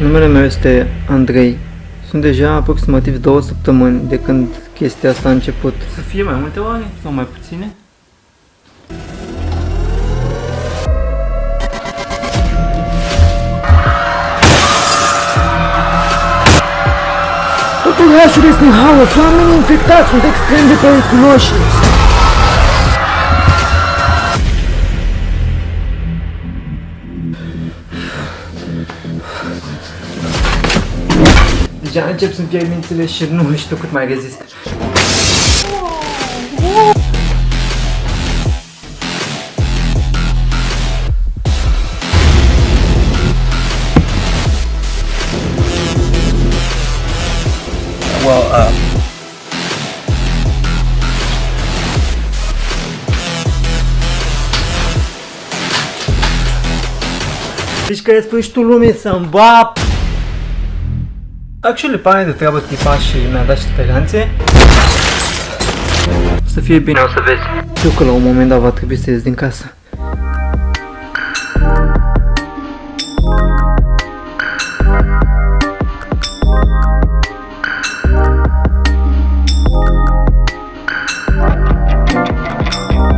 Numele meu este Andrei. Sunt deja aproximativ două săptămâni de când chestia asta a început. Să fie mai multe oare sau mai puține? Totul orașul este în haos, oamenii infectați sunt extrem de periculoși. Deja încep să-mi pierd mințile și nu știu cât mai rezist. Well, uh... Deci că e sfârșitul lumii să-mi bap. Actually, pare de treabă tipa și mi-a dat și speranțe. Să fie bine, o să vezi. Știu că la un moment dat va trebui să ies din casă.